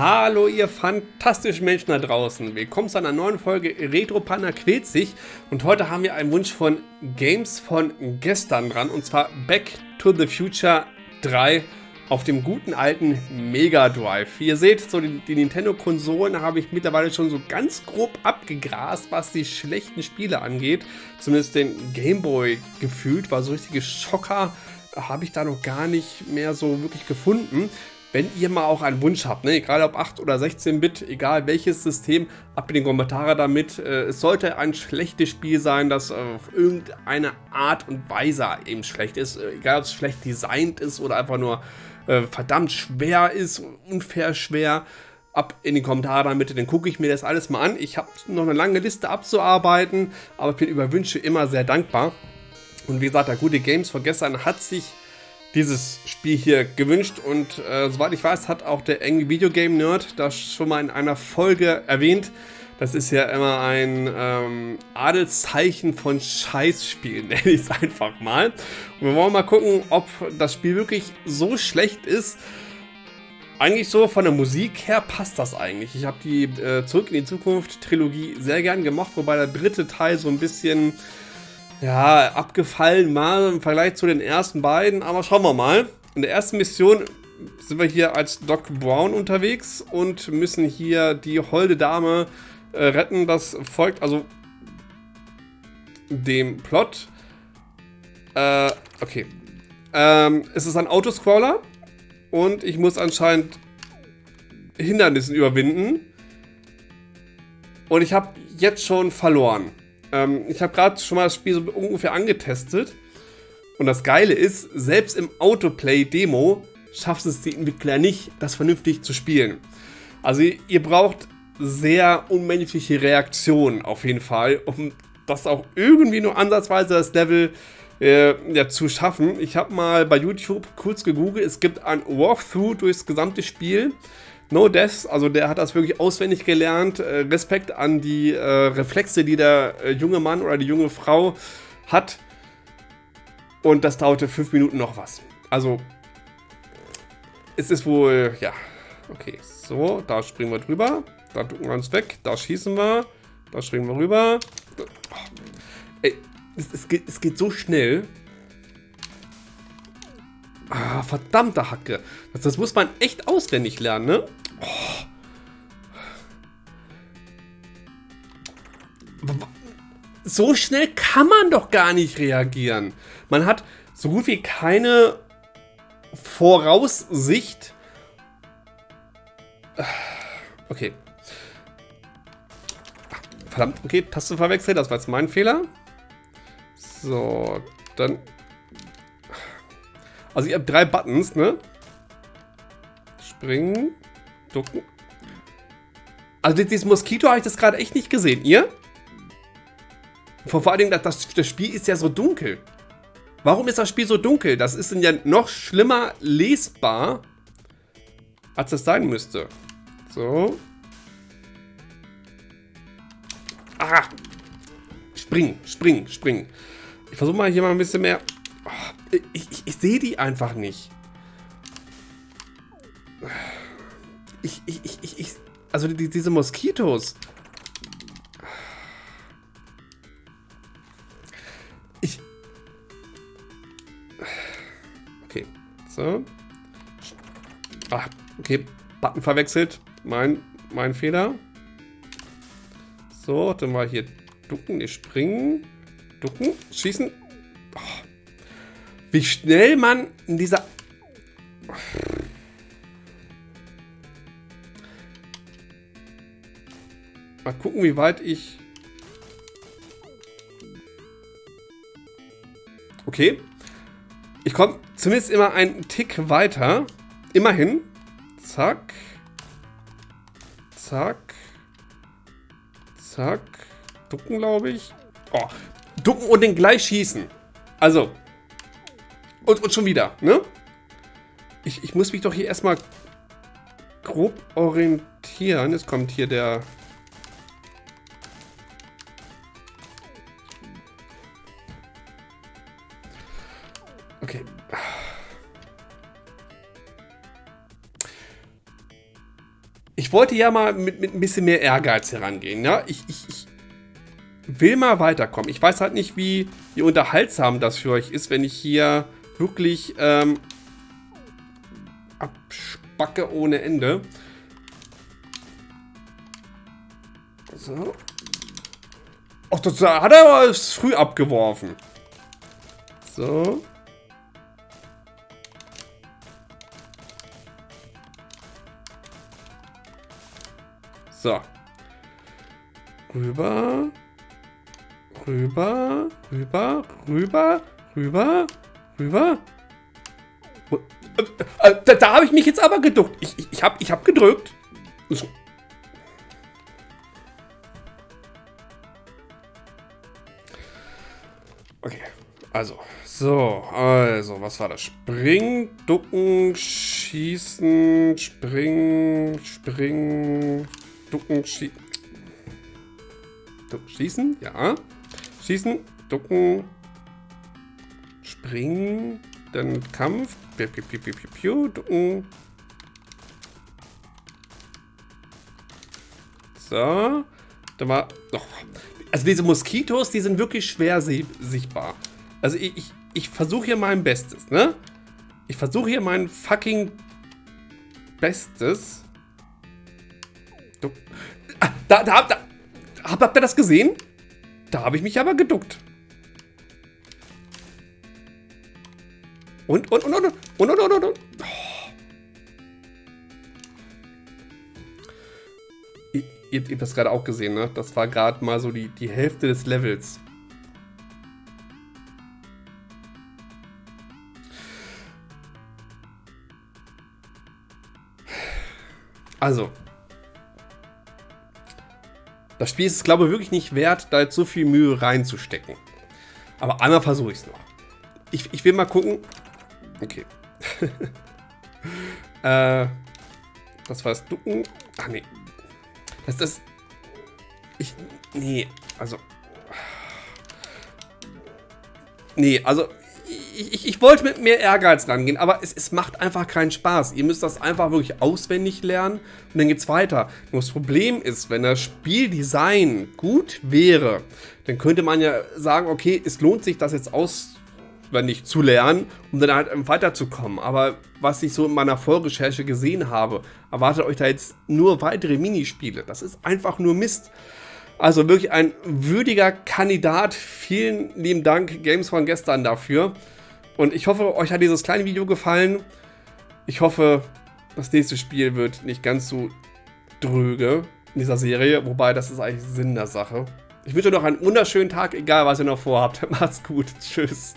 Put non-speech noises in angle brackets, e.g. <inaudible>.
Hallo ihr fantastischen Menschen da draußen. Willkommen zu einer neuen Folge Retro Panda quält sich. Und heute haben wir einen Wunsch von Games von gestern dran. Und zwar Back to the Future 3 auf dem guten alten Mega Drive. Wie ihr seht, so die, die Nintendo-Konsolen habe ich mittlerweile schon so ganz grob abgegrast, was die schlechten Spiele angeht. Zumindest den Game Boy gefühlt, war so richtige Schocker habe ich da noch gar nicht mehr so wirklich gefunden. Wenn ihr mal auch einen Wunsch habt, ne, egal ob 8 oder 16-Bit, egal welches System, ab in den Kommentare damit. Äh, es sollte ein schlechtes Spiel sein, das auf irgendeine Art und Weise eben schlecht ist. Äh, egal ob es schlecht designt ist oder einfach nur äh, verdammt schwer ist, unfair schwer. Ab in die Kommentare damit, dann gucke ich mir das alles mal an. Ich habe noch eine lange Liste abzuarbeiten, aber ich bin über Wünsche immer sehr dankbar. Und wie gesagt, der gute Games von gestern hat sich dieses Spiel hier gewünscht und äh, soweit ich weiß, hat auch der Angry Video Game Nerd das schon mal in einer Folge erwähnt. Das ist ja immer ein ähm, Adelszeichen von Scheißspielen, <laughs> nenne ich es einfach mal. Und wir wollen mal gucken, ob das Spiel wirklich so schlecht ist. Eigentlich so von der Musik her passt das eigentlich. Ich habe die äh, Zurück in die Zukunft Trilogie sehr gern gemacht, wobei der dritte Teil so ein bisschen ja, abgefallen mal im Vergleich zu den ersten beiden, aber schauen wir mal. In der ersten Mission sind wir hier als Doc Brown unterwegs und müssen hier die holde Dame äh, retten. Das folgt also dem Plot. Äh, okay. Ähm, es ist ein Autoscroller und ich muss anscheinend Hindernissen überwinden. Und ich habe jetzt schon verloren. Ähm, ich habe gerade schon mal das Spiel so ungefähr angetestet. Und das Geile ist, selbst im Autoplay-Demo schafft es die Entwickler nicht, das vernünftig zu spielen. Also ihr braucht sehr unmenschliche Reaktionen auf jeden Fall, um das auch irgendwie nur ansatzweise das Level äh, ja, zu schaffen. Ich habe mal bei YouTube kurz gegoogelt, es gibt ein Walkthrough durchs gesamte Spiel. No Deaths, also der hat das wirklich auswendig gelernt. Äh, Respekt an die äh, Reflexe, die der äh, junge Mann oder die junge Frau hat. Und das dauerte fünf Minuten noch was. Also, es ist wohl, ja, okay. So, da springen wir drüber. Da ducken wir uns weg. Da schießen wir. Da springen wir rüber. Oh. Ey, es, es, geht, es geht so schnell. Ah, verdammte Hacke. Das, das, muss man echt auswendig lernen, ne? Oh. So schnell kann man doch gar nicht reagieren. Man hat so gut wie keine Voraussicht. Okay. Verdammt, okay, Taste verwechselt, das war jetzt mein Fehler. So, dann also ihr habt drei Buttons, ne? Springen, ducken. Also dieses Moskito habe ich das gerade echt nicht gesehen. Ihr? Vor, Dingen, das, das Spiel ist ja so dunkel. Warum ist das Spiel so dunkel? Das ist dann ja noch schlimmer lesbar, als es sein müsste. So. Ah! Springen, springen, springen. Ich versuche mal hier mal ein bisschen mehr ich, ich, ich sehe die einfach nicht. Ich, ich, ich, ich, also die, diese Moskitos. Ich. Okay, so. Ach, okay, Button verwechselt. Mein, mein Fehler. So, dann mal hier ducken, nicht springen. Ducken, schießen. Wie schnell man in dieser... Mal gucken, wie weit ich... Okay. Ich komme zumindest immer einen Tick weiter. Immerhin. Zack. Zack. Zack. Ducken, glaube ich. Oh. Ducken und den gleich schießen. Also, und, und schon wieder, ne? Ich, ich muss mich doch hier erstmal grob orientieren. Jetzt kommt hier der... Okay. ich wollte ja mal mit, mit ein bisschen mehr Ehrgeiz herangehen. Ja? Ich, ich, ich will mal weiterkommen. Ich weiß halt nicht, wie, wie unterhaltsam das für euch ist, wenn ich hier wirklich ähm, abspacke ohne Ende. So. Ach, das hat er aber früh abgeworfen. So. So. Rüber. Rüber. Rüber. Rüber. Rüber. Rüber. Äh, äh, da, da habe ich mich jetzt aber geduckt. Ich, ich, ich habe ich hab gedrückt. Okay, also. So, also, was war das? Springen, ducken, schießen, springen, springen, ducken, schießen. Schießen, ja. Schießen, ducken, springen, dann Kampf, piu, piu, piu, piu, piu, piu. So, da war, doch, also diese Moskitos, die sind wirklich schwer sichtbar. Also ich, ich, ich versuche hier mein Bestes, ne? Ich versuche hier mein fucking Bestes. Ah, da, da, da, hab, habt ihr das gesehen? Da habe ich mich aber geduckt. Und, und, und, und, und, und, und, und. Oh. Ihr, ihr habt das gerade auch gesehen, ne? Das war gerade mal so die, die Hälfte des Levels. Also. Das Spiel ist es, glaube ich, wirklich nicht wert, da jetzt so viel Mühe reinzustecken. Aber einmal versuche ich es noch. Ich, ich will mal gucken, Okay. <laughs> äh, das war das Ducken. Ach nee, das ist... Ich... Nee, also... Nee, also... Ich, ich, ich, wollte mit mehr Ehrgeiz rangehen, aber es, es macht einfach keinen Spaß. Ihr müsst das einfach wirklich auswendig lernen und dann geht's weiter. Nur das Problem ist, wenn das Spieldesign gut wäre, dann könnte man ja sagen, okay, es lohnt sich, das jetzt aus nicht zu lernen, um dann halt weiterzukommen. Aber was ich so in meiner Vorrecherche gesehen habe, erwartet euch da jetzt nur weitere Minispiele. Das ist einfach nur Mist. Also wirklich ein würdiger Kandidat. Vielen lieben Dank, Games von gestern dafür. Und ich hoffe, euch hat dieses kleine Video gefallen. Ich hoffe, das nächste Spiel wird nicht ganz so dröge in dieser Serie. Wobei, das ist eigentlich Sinn der Sache. Ich wünsche euch noch einen wunderschönen Tag, egal was ihr noch vorhabt. <laughs> Macht's gut. Tschüss.